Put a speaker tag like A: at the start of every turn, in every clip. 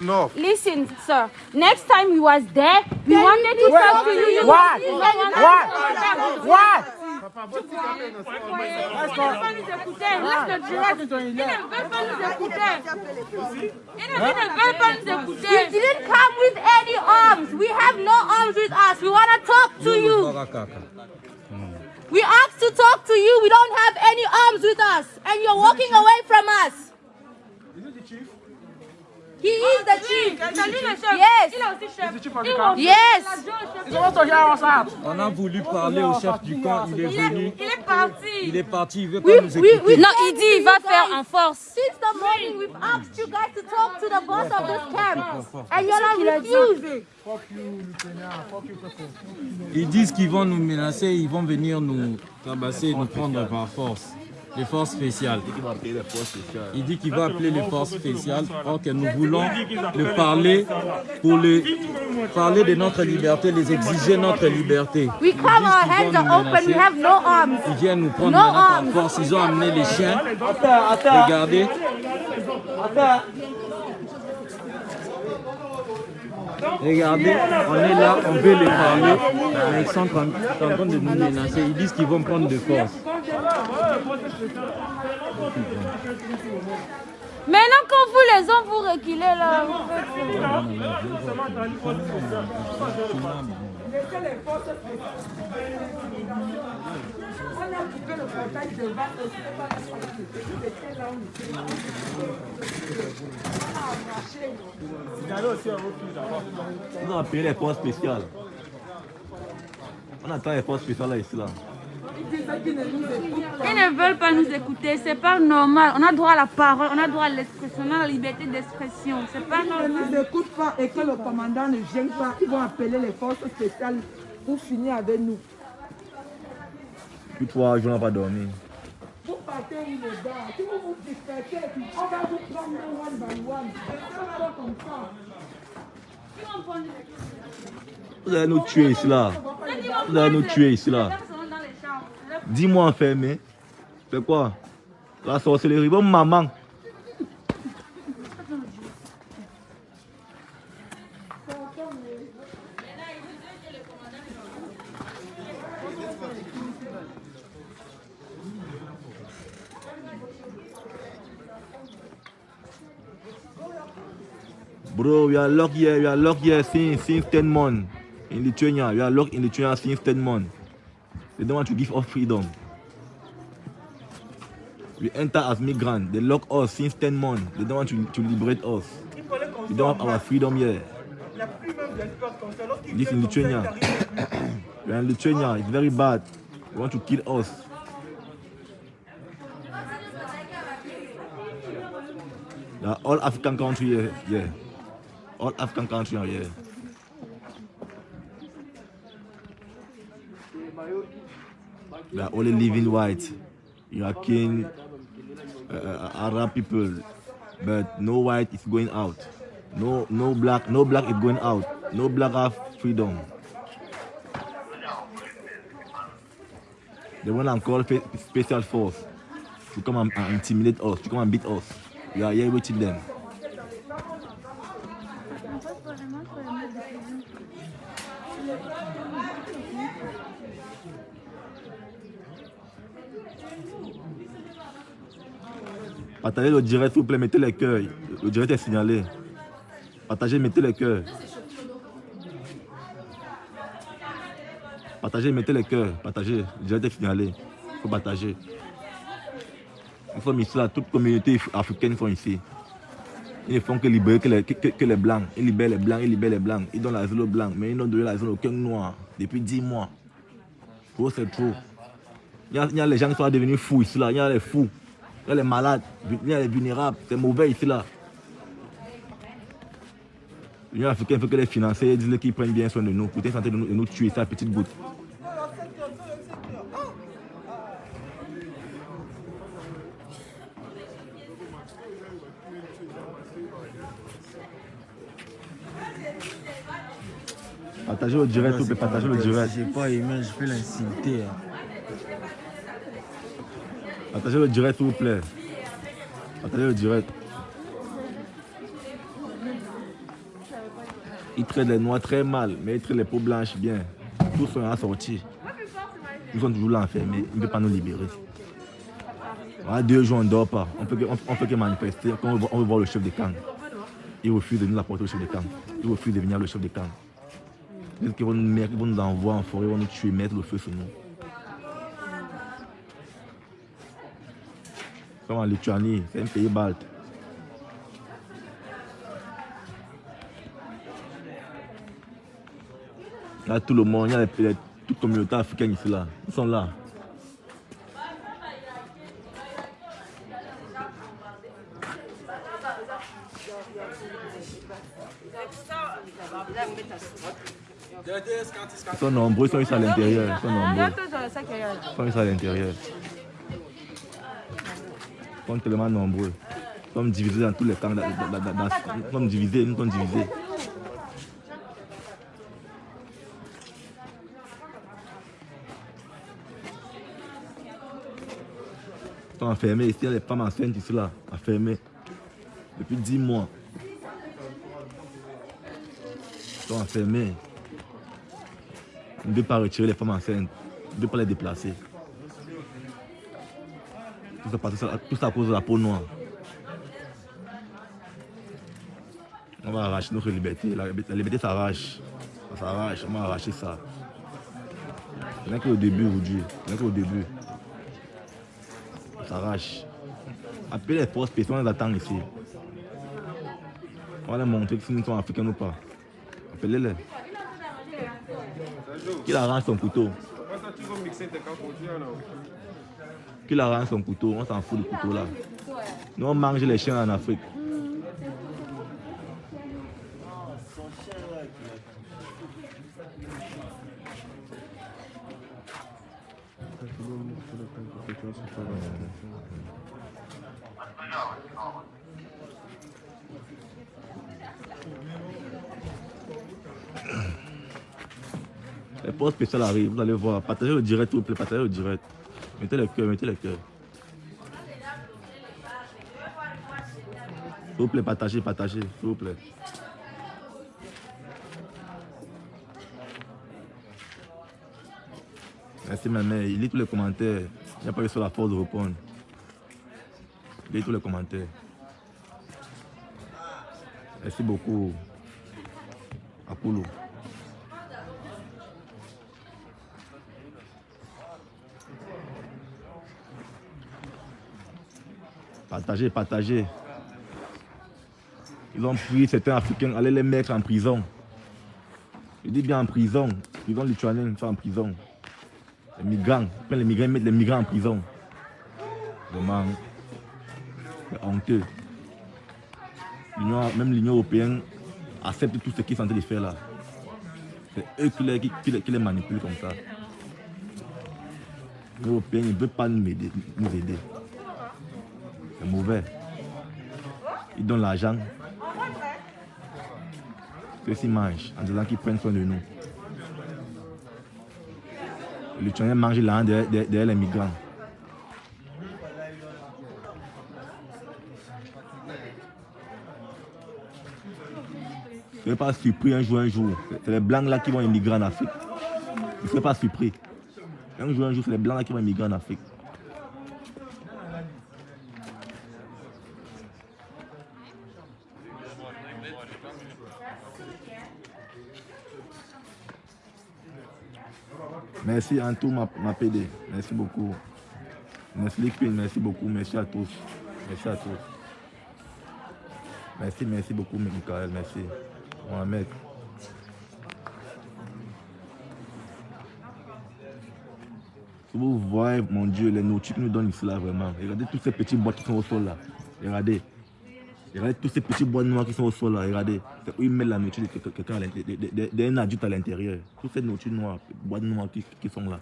A: enough.
B: Listen, sir. Next time we was there, we wanted to talk to you. you
C: What?
B: you-
C: What? What?
B: Il ne veut pas nous écouter. Laisse le direct. Il ne veut pas nous écouter. Il ne il ne veut pas nous écouter. We didn't come with any arms. We have no arms with us. We want to talk to you. We asked to talk to you. We don't have any arms with us. And you're walking away from us. He is the chief. Yes. Yes.
D: On a voulu parler au chef du camp, il est venu.
B: Il est parti.
D: Il est parti, il veut pas nous écouter.
B: oui. Non, il dit il va faire en force. Since the morning, we've asked you guys to talk to the boss of this camp, and you're not refusing.
D: Ils disent qu'ils vont nous menacer, ils vont venir nous tabasser, nous prendre par force. Les forces spéciales. Il dit qu'il va appeler les forces spéciales. Or que nous voulons le parler pour le parler de notre liberté, les exiger notre liberté.
B: We come, our hands are open. We have no arms.
D: Ils viennent nous prendre par force. Ils ont amené les chiens. Regardez. Regardez, on est là, on veut les parler, mais ils sont en train en train de nous menacer. Ils disent qu'ils vont prendre de force.
B: Maintenant, quand vous les hommes, vous reculez là.
E: On a appelé les forces spéciales. On attend les forces spéciales là, ici là.
B: Ils ne veulent pas nous écouter. C'est pas normal. On a droit à la parole, on a droit à l'expression, on a la liberté d'expression. C'est pas
F: Ils ne
B: normal.
F: nous écoutent pas et que le commandant ne vienne pas, ils vont appeler les forces spéciales pour finir avec nous.
E: Puis toi, je n'ai pas dormi.
F: Vous partez où les gars Si vous vous dispersez, on va vous prendre one by one. C'est pas comme ça.
E: Vous allez nous tuer ici là. Vous allez nous tuer ici là. Dis-moi enfermé. C'est quoi? La sorcellerie. Bon, maman. Bro, we are locked here. We are locked here since since 10 months in Lithuania. We are locked in Lithuania since 10 months. They don't want to give us freedom. We enter as migrants. They lock us since 10 months. They don't want to, to liberate us. We don't have our freedom here. We in Lithuania. we are in Lithuania. It's very bad. They want to kill us. All African country here. Yeah. All African countries are here. They are only living white, Iraqi, uh, uh, Arab people, but no white is going out. No, no black, no black is going out. No black have freedom. They want to call special force to come and, and intimidate us, to come and beat us. We are here waiting them. Partagez le direct, s'il vous plaît, mettez les cœurs. Le direct est signalé. Partagez, mettez les cœurs. Partagez, mettez les cœurs. Partagez, le direct est signalé. Il faut partager. Nous sommes ici, là, toute communauté africaine sont ici. Ils ne font que libérer que les, que, les blancs. Ils libèrent les blancs, ils libèrent les blancs. Ils donnent l'asile aux blancs, mais ils n'ont donné l'asile à aucun noir depuis 10 mois. C'est trop. Il y, a, il y a les gens qui sont devenus fous ici, là. Il y a les fous. Malades. Il y a les vulnérables. C'est mauvais ici, là. L'Union africaine veut que les financiers disent qu'ils prennent bien soin de nous. Pour en train de nous, de nous tuer, ça, petite goutte. Partagez le direct, partagez le direct.
D: J'ai pas aimé, je peux l'insulter. hein.
E: Partagez le direct, s'il vous plaît. Partagez le direct. Ils traitent les noirs très mal, mais ils traitent les peaux blanches bien. Tous sont assortis. Ils sont toujours là enfermés. Ils ne peuvent pas nous libérer. Voilà, deux jours, on ne dort pas. On peut on, on peut que manifester quand on veut, voir le chef de camp. Il refuse de nous apporter au chef de camp. Il refuse de venir le chef de camp. Ils vont nous ils vont nous envoyer en forêt, ils vont nous tuer, mettre le feu sur nous. Comme en Lituanie, c'est un pays balte. Là, tout le monde, il y a les, les, toute communauté africaine ici, là. Ils sont là. Ils sont nombreux, ils sont ici à l'intérieur. Ils sont nombreux. Ils sont ici à l'intérieur. Sont tellement nombreux. Nous sommes divisés dans tous les camps. Nous sommes divisés, nous sommes divisés. Ils sont enfermés ici, les femmes enceintes ici là, enfermées. Depuis 10 mois. Ils sont enfermés. On ne peut pas retirer les femmes enceintes. On ne peut pas les déplacer. Tout ça, parce que ça- tout ça à cause de la peau noire. On va arracher notre liberté. La, liberté s'arrache. Ça s'arrache. On va arracher ça. N'est qu'au début aujourd'hui. N'est qu'au début. Ça s'arrache. Appelez les forces on les attend ici. On va leur montrer si nous sommes africains ou pas. Appelez-les. Qu'il arrange son couteau. Qu'il arrange son couteau. On s'en fout du couteau là. Nous on mange les chiens en Afrique. Les postes spéciales arrivent, vous allez voir. Partagez le direct, vous plaît, partagez le direct. Mettez le cœur, mettez le cœur. S'il vous plaît, partagez, partagez, s'il vous plaît. Merci ma mère. Il lit tous les commentaires. Il n'y a pas eu sur la force de répondre. Il lit tous les commentaires. Merci beaucoup. Apollo. Partagez, partagez. Ils ont pris certains Africains, allez les mettre en prison. Je dis bien en prison. Prison lituanienne, ça en prison. Les migrants, ils les migrants, mettent les migrants en prison. Vraiment, c'est honteux. Même l'Union Européenne accepte tout ce qu'ils sont en train de faire là. C'est eux qui les, qui, les- qui les manipulent comme ça. L'Union Européenne ne veut pas. Nous aider. C'est mauvais. Ils donnent l'argent. Ceux-ci mangent en disant qu'ils prennent soin de nous. Les Lituaniens mangent l'argent derrière, derrière- les migrants. Ne pas surpris un jour, un jour. C'est- les blancs là qui vont immigrer en Afrique. Ne soyez pas surpris. Un jour, un jour, c'est les blancs là qui vont immigrer en Afrique. Merci Antou, ma, ma PD. Merci beaucoup. Merci Queen, merci beaucoup. Merci à tous. Merci à tous. Merci, merci beaucoup, Michael. Merci. Mohamed. Si vous voyez, mon Dieu, les nourritures nous donnent là, vraiment. Regardez tous ces petits boîtes qui sont au sol, là. Regardez. Regardez tous ces petits boîtes noires qui sont au sol, là. Regardez. C'est où ils mettent la nourriture de quelqu'un- d'un adulte à l'intérieur. Toutes ces nourritures noires, boîtes noires qui, sont là.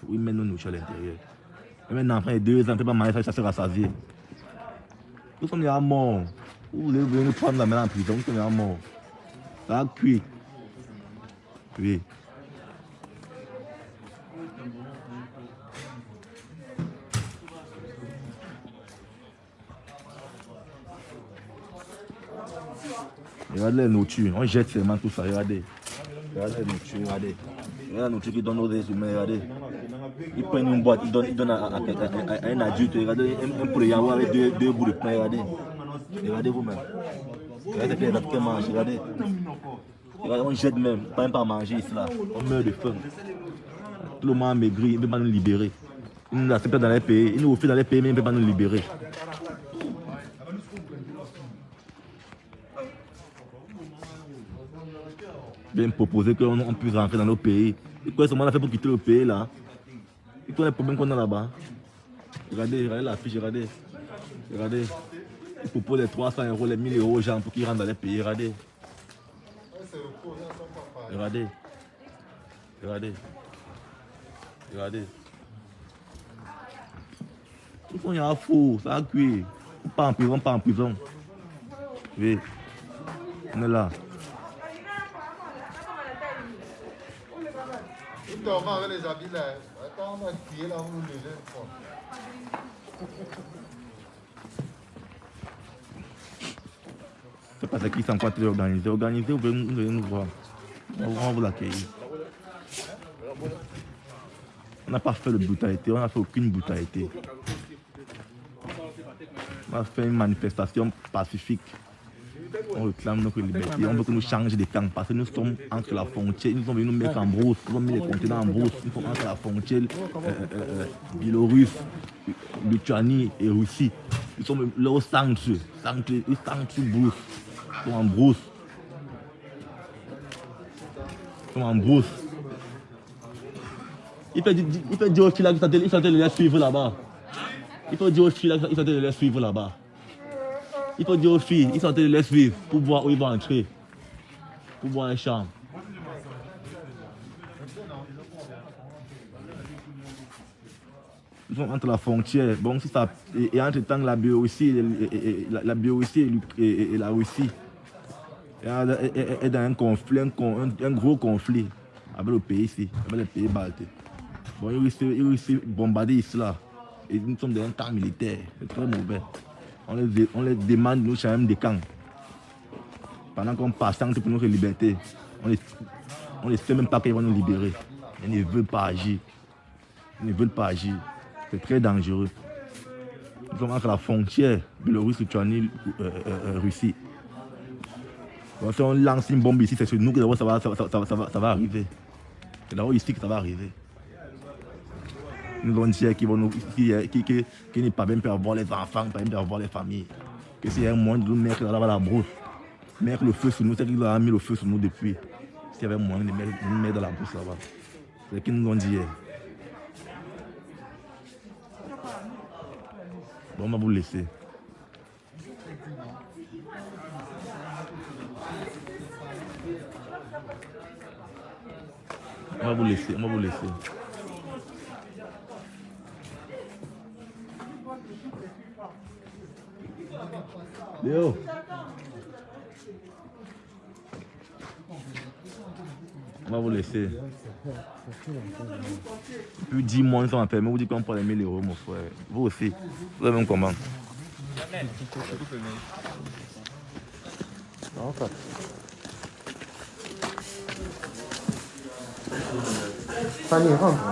E: C'est où ils mettent nos nourritures à l'intérieur. Un enfant de deux ans, peut pas manger ça, se rassasier. Nous sommes déjà morts. Vous voulez venir nous prendre la main en prison, nous sommes déjà morts. Ça a cuit. Oui. Regardez les nourritures. On jette seulement tout ça. Regardez. Regardez les nourritures. Regardez. Regardez la nourriture qu'ils donnent aux humains. Regardez. Ils prennent une boîte. Ils donnent, ils donnent à, à- à- à- un adulte. Regardez. Un, un yaourt avec deux, deux bouts de pain. Regardez. Regardez vous-même. Regardez les Africains mangent. Regardez. Regardez, on jette même. Pas même pas manger ici là. On meurt de faim. Tout le monde a maigri. Il ne peut pas nous libérer. Ils nous acceptent dans les pays. Ils nous refusent dans les pays, mais ils ne peuvent pas nous libérer. Bien proposer qu'on on puisse rentrer dans nos pays. Et quoi, ce qu'on a fait pour quitter le pays là Et quoi les problèmes qu'on a là-bas Regardez, regardez la fiche, regardez. Regardez. Ils proposent les 300 euros, les 1000 euros aux gens pour qu'ils rentrent dans les pays. Regardez. Regardez. Regardez. Regardez. Ils font un faux, ça a cuit. Pas en prison, pas en prison. Oui. On est là.
A: Nous dormons avec les habits là. Attends, on là, nous.
E: C'est parce qu'ils sont encore très organisés. Organisés, vous nous voir. On va vous l'accueillir. On n'a pas fait de brutalité, on n'a fait aucune brutalité. On a fait une manifestation pacifique. On réclame notre liberté. On veut que nous changions de camp parce que nous sommes entre la frontière. Nous sommes venus nous mettre en brousse. Nous avons mis les contenants en brousse. Nous sommes entre la frontière euh, euh, euh, Biélorusse, Lituanie et Russie. Nous sommes là au centre. Centre, au brousse. Nous sommes en brousse. Nous sommes en brousse. Il peut, dire- peut aux filles là qu'il s'attelle- il s'attelle de les suivre là-bas. Il faut dire aux là qu'il s'attelle de les suivre là-bas. Il faut dire aux filles, ils sont en train de les suivre pour voir où ils vont entrer. Pour voir un champ. Ils sont entre la frontière. Bon, si ça, et, et entre temps, la Biélorussie, la, la Biélorussie et, la Russie est, dans un conflit, un, gros conflit avec le pays ici, avec les pays baltes. Bon, ils réussissent bombarder ici là. Et nous sommes dans un camp militaire. C'est très mauvais. On les, on les demande de nous changer des camps. Pendant qu'on patiente pour notre liberté, on ne on ne sait même pas qu'ils vont nous libérer. Ils ne veulent pas agir. Ils ne veulent pas agir. C'est très dangereux. Nous sommes entre la frontière Biélorusse, Lituanie, euh, euh, euh, Russie. Donc, si on lance une bombe ici, c'est sur nous que ça va, ça, va- ça ça va- ça va arriver. C'est d'abord ici que ça va arriver. Nous qui, qui, qui, qui n'est pas bien peut avoir les enfants, pas bien peut avoir les familles. Que a un moyen de nous mettre là-bas la brousse, mettre le feu sur nous, c'est qu'il a mis le feu sur nous depuis. Y avait moyen de, nous mettre dans la brousse là-bas. C'est ce qu'ils nous ont dit hier. Bon, on va vous laisser. On va vous laisser, on va vous laisser. Léo. On va vous laisser. Plus 10 mois, ils sont enfermés. Vous dites qu'on prend les 1000 euros, mon frère. Vous aussi. Vous avez un comment
C: Fanny, rentre.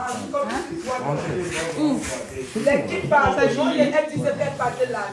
G: Là.